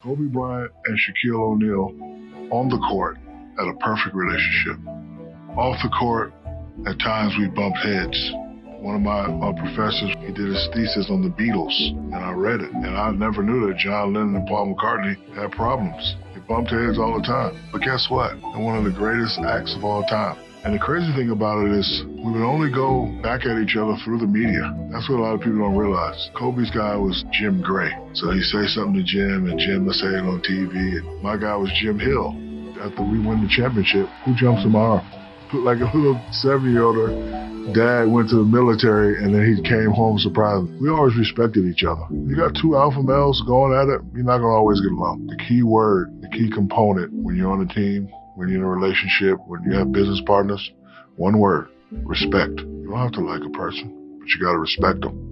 Kobe Bryant and Shaquille O'Neal on the court had a perfect relationship. Off the court, at times we bumped heads. One of my, professors, he did his thesis on the Beatles, and I read it, and I never knew that John Lennon and Paul McCartney had problems. They bumped heads all the time. But guess what? They're one of the greatest acts of all time. And the crazy thing about it is we would only go back at each other through the media. That's what a lot of people don't realize. Kobe's guy was Jim Gray. So he'd say something to Jim and Jim would say it on TV. And my guy was Jim Hill. After we win the championship, who jumps in my arm? Like a little seven-year-old, dad went to the military and then he came home surprised. We always respected each other. You got two alpha males going at it, you're not gonna always get along. The key word, the key component when you're on a team when you're in a relationship, when you have business partners, one word, respect. You don't have to like a person, but you got to respect them.